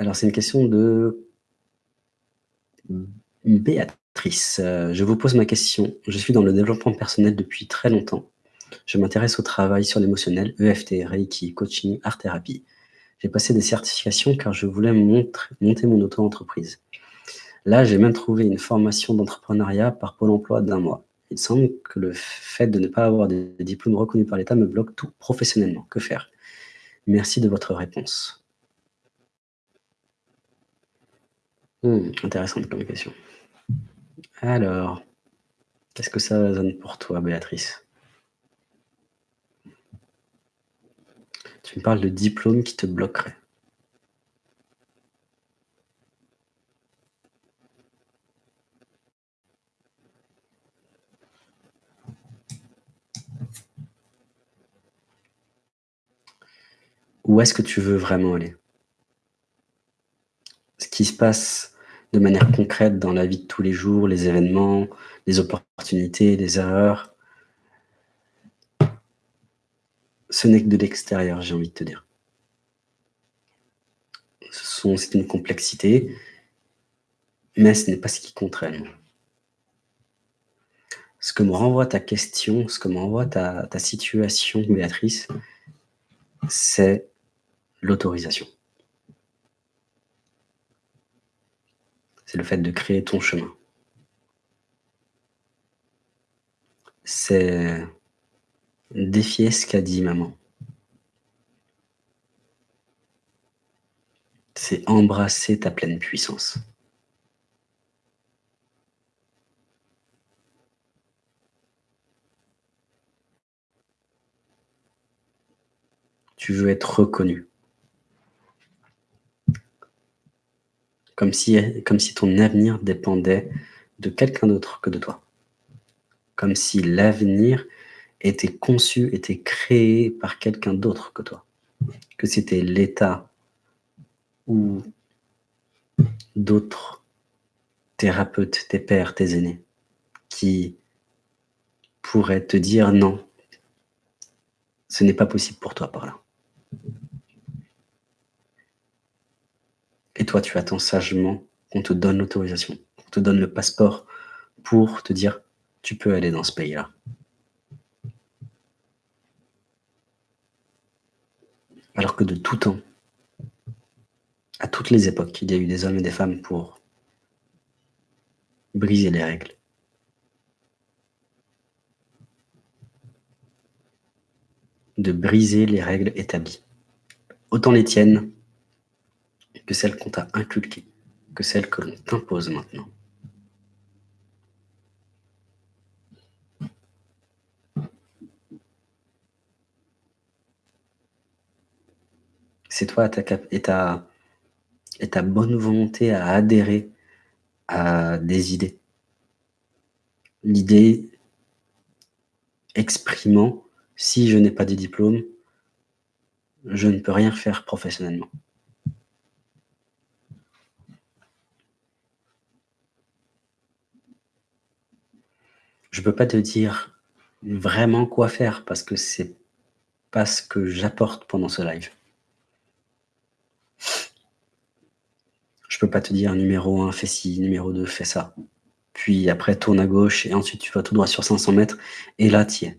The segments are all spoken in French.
Alors, c'est une question de Béatrice. Euh, je vous pose ma question. Je suis dans le développement personnel depuis très longtemps. Je m'intéresse au travail sur l'émotionnel, EFT, Reiki, coaching, art-thérapie. J'ai passé des certifications car je voulais monter mon auto-entreprise. Là, j'ai même trouvé une formation d'entrepreneuriat par Pôle emploi d'un mois. Il semble que le fait de ne pas avoir de diplôme reconnu par l'État me bloque tout professionnellement. Que faire? Merci de votre réponse. Hmm, intéressante comme question. Alors, qu'est-ce que ça résonne pour toi, Béatrice? Tu me parles de diplôme qui te bloquerait. Où est-ce que tu veux vraiment aller? Ce qui se passe de manière concrète dans la vie de tous les jours, les événements, les opportunités, les erreurs, ce n'est que de l'extérieur, j'ai envie de te dire. C'est une complexité, mais ce n'est pas ce qui compte. Ce que me renvoie ta question, ce que me renvoie ta situation, Béatrice, c'est l'autorisation. C'est le fait de créer ton chemin. C'est défier ce qu'a dit maman. C'est embrasser ta pleine puissance. Tu veux être reconnu. Comme si, ton avenir dépendait de quelqu'un d'autre que de toi. Comme si l'avenir était conçu, était créé par quelqu'un d'autre que toi. Que c'était l'État ou d'autres thérapeutes, tes pères, tes aînés, qui pourraient te dire non, ce n'est pas possible pour toi par là. Et toi, tu attends sagement qu'on te donne l'autorisation, qu'on te donne le passeport pour te dire tu peux aller dans ce pays-là. Alors que de tout temps, à toutes les époques, il y a eu des hommes et des femmes pour briser les règles. De briser les règles établies. Autant les tiennes que celles qu'on t'a inculquées, que celles que l'on t'impose maintenant. C'est toi et ta, et ta bonne volonté à adhérer à des idées. L'idée exprimant, si je n'ai pas de diplôme, je ne peux rien faire professionnellement. Je peux pas te dire vraiment quoi faire parce que c'est pas ce que j'apporte pendant ce live. Je peux pas te dire numéro 1, fais ci, numéro 2, fais ça. Puis après, tourne à gauche et ensuite tu vas tout droit sur 500 mètres et là, tu es.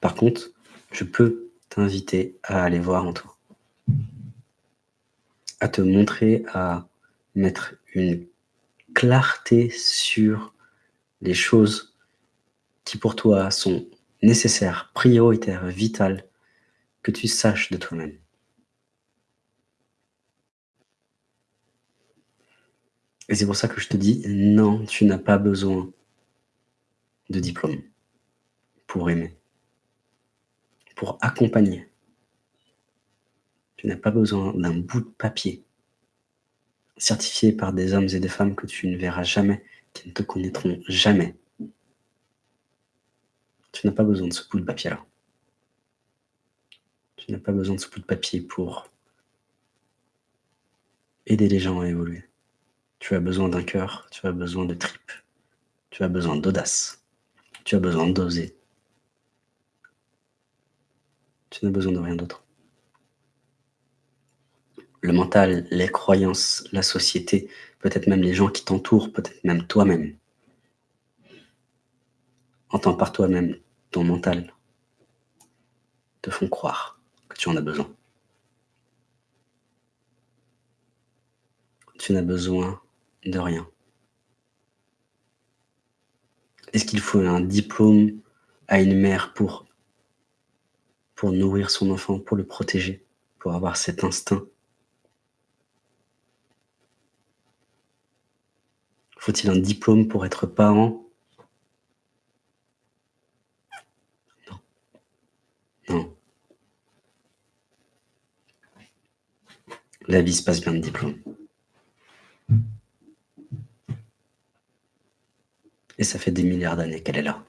Par contre, je peux t'inviter à aller voir en toi. À te montrer, à mettre une clarté sur les choses qui pour toi sont nécessaires, prioritaires, vitales, que tu saches de toi-même. Et c'est pour ça que je te dis, non, tu n'as pas besoin de diplôme pour aimer, pour accompagner. Tu n'as pas besoin d'un bout de papier certifié par des hommes et des femmes que tu ne verras jamais, qui ne te connaîtront jamais. Tu n'as pas besoin de ce bout de papier-là. Tu n'as pas besoin de ce bout de papier pour aider les gens à évoluer. Tu as besoin d'un cœur, tu as besoin de tripes, tu as besoin d'audace, tu as besoin d'oser. Tu n'as besoin de rien d'autre. Le mental, les croyances, la société, peut-être même les gens qui t'entourent, peut-être même toi-même. Entends par toi-même, ton mental, te font croire que tu en as besoin. Tu n'as besoin de rien. Est-ce qu'il faut un diplôme à une mère pour, pour nourrir son enfant, pour le protéger, pour avoir cet instinct Faut-il un diplôme pour être parent? Non. Non. La vie se passe bien de diplôme. Et ça fait des milliards d'années qu'elle est là.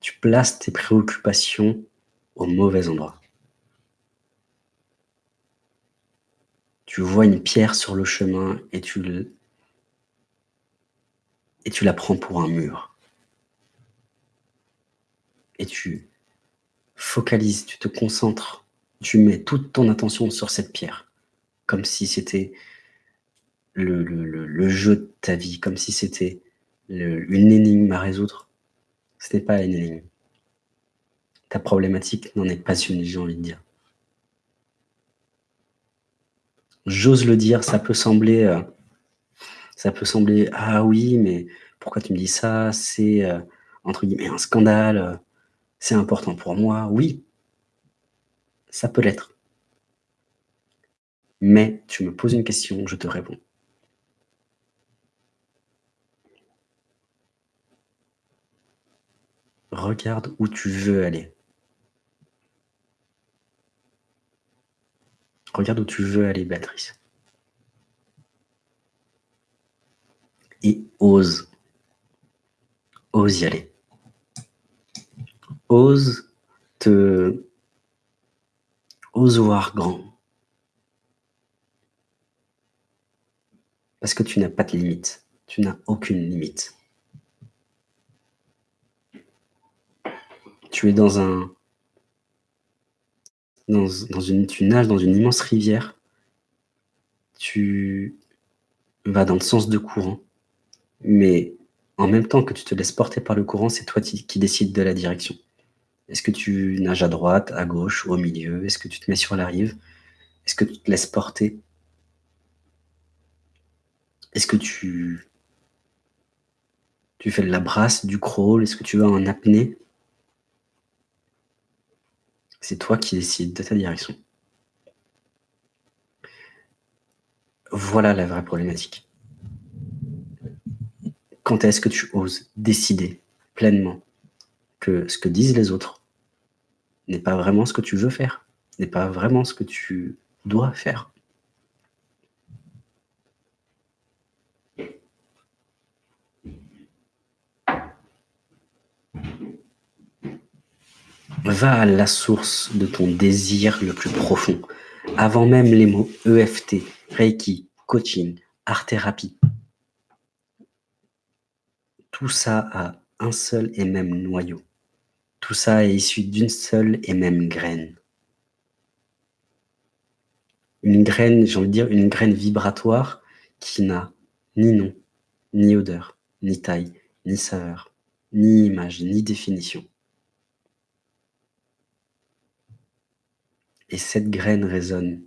Tu places tes préoccupations au mauvais endroit. Tu vois une pierre sur le chemin et tu, la prends pour un mur. Et tu focalises, tu te concentres tu mets toute ton attention sur cette pierre, comme si c'était le, jeu de ta vie, comme si c'était une énigme à résoudre. Ce n'est pas une énigme. Ta problématique n'en est pas une, j'ai envie de dire. J'ose le dire, ça peut sembler, euh, ça peut sembler, ah oui, mais pourquoi tu me dis ça? C'est, euh, entre guillemets, un scandale, euh, c'est important pour moi. Oui, ça peut l'être. Mais tu me poses une question, je te réponds. Regarde où tu veux aller. Regarde où tu veux aller, Béatrice. Et ose. Ose y aller. Ose te Ose voir grand. Parce que tu n'as pas de limite. Tu n'as aucune limite. Tu es dans un... Dans, une, tu nages dans une immense rivière. Tu vas dans le sens de courant. Mais en même temps que tu te laisses porter par le courant, c'est toi qui décides de la direction. Est-ce que tu nages à droite, à gauche, au milieu? Est-ce que tu te mets sur la rive? Est-ce que tu te laisses porter? Est-ce que tu, tu fais de la brasse, du crawl? Est-ce que tu vas en apnée? C'est toi qui décides de ta direction. Voilà la vraie problématique. Quand est-ce que tu oses décider pleinement que ce que disent les autres n'est pas vraiment ce que tu veux faire, n'est pas vraiment ce que tu dois faire? Va à la source de ton désir le plus profond, avant même les mots EFT, Reiki, coaching, art-thérapie. Tout ça a un seul et même noyau. Tout ça est issu d'une seule et même graine. Une graine, j'ai envie de dire, une graine vibratoire qui n'a ni nom, ni odeur, ni taille, ni saveur, ni image, ni définition. Et cette graine résonne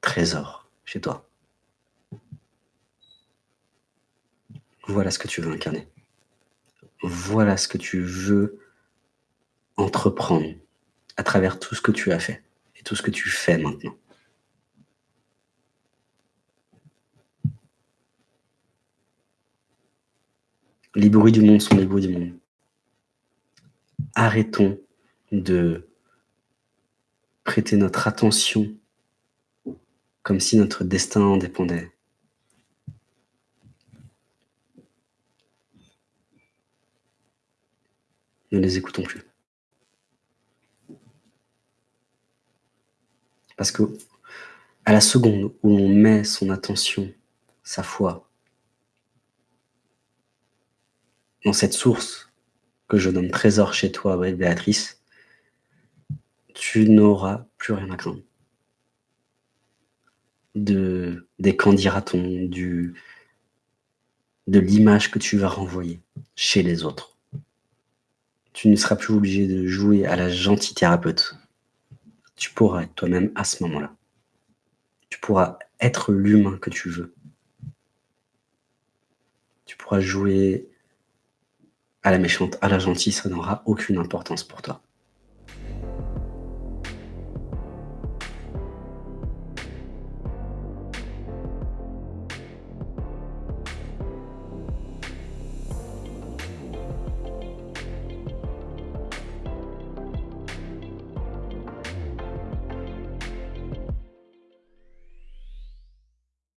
trésor chez toi. Voilà ce que tu veux incarner voilà ce que tu veux entreprendre à travers tout ce que tu as fait et tout ce que tu fais maintenant. Les bruits du monde sont les bruits du monde. Arrêtons de prêter notre attention comme si notre destin en dépendait. ne les écoutons plus. Parce que à la seconde où on met son attention, sa foi, dans cette source que je nomme trésor chez toi, Béatrice, tu n'auras plus rien à craindre. De, des dira-t-on, du, de l'image que tu vas renvoyer chez les autres. Tu ne seras plus obligé de jouer à la gentille thérapeute. Tu pourras être toi-même à ce moment-là. Tu pourras être l'humain que tu veux. Tu pourras jouer à la méchante, à la gentille, ça n'aura aucune importance pour toi.